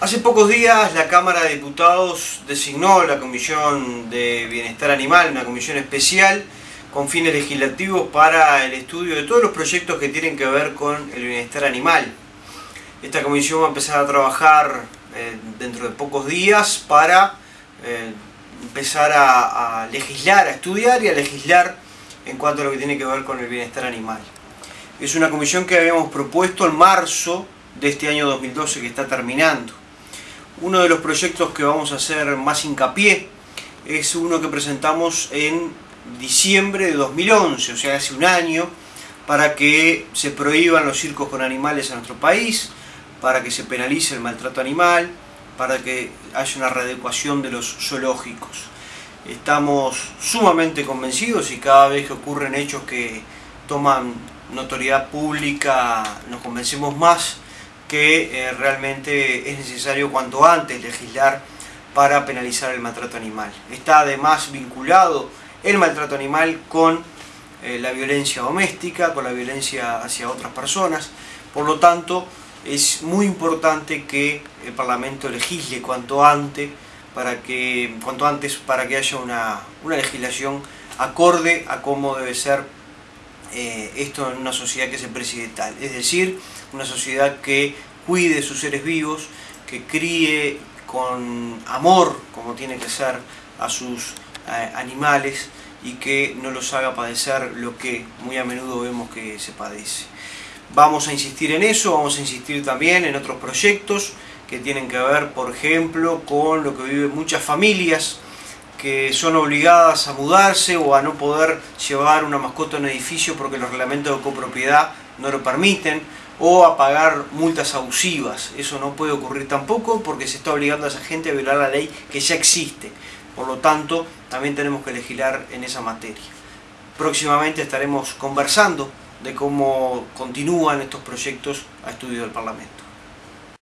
Hace pocos días la Cámara de Diputados designó la Comisión de Bienestar Animal, una comisión especial con fines legislativos para el estudio de todos los proyectos que tienen que ver con el bienestar animal. Esta comisión va a empezar a trabajar eh, dentro de pocos días para eh, empezar a, a legislar, a estudiar y a legislar en cuanto a lo que tiene que ver con el bienestar animal. Es una comisión que habíamos propuesto en marzo de este año 2012 que está terminando. Uno de los proyectos que vamos a hacer más hincapié es uno que presentamos en diciembre de 2011, o sea, hace un año, para que se prohíban los circos con animales en nuestro país, para que se penalice el maltrato animal, para que haya una readecuación de los zoológicos. Estamos sumamente convencidos y cada vez que ocurren hechos que toman notoriedad pública nos convencemos más que eh, realmente es necesario cuanto antes legislar para penalizar el maltrato animal. Está además vinculado el maltrato animal con eh, la violencia doméstica, con la violencia hacia otras personas, por lo tanto es muy importante que el Parlamento legisle cuanto antes para que, cuanto antes para que haya una, una legislación acorde a cómo debe ser eh, esto en una sociedad que se preside tal, es decir, una sociedad que cuide sus seres vivos, que críe con amor, como tiene que ser, a sus animales y que no los haga padecer lo que muy a menudo vemos que se padece. Vamos a insistir en eso, vamos a insistir también en otros proyectos que tienen que ver, por ejemplo, con lo que viven muchas familias, que son obligadas a mudarse o a no poder llevar una mascota a un edificio porque los reglamentos de copropiedad no lo permiten, o a pagar multas abusivas. Eso no puede ocurrir tampoco porque se está obligando a esa gente a violar la ley que ya existe. Por lo tanto, también tenemos que legislar en esa materia. Próximamente estaremos conversando de cómo continúan estos proyectos a estudio del Parlamento.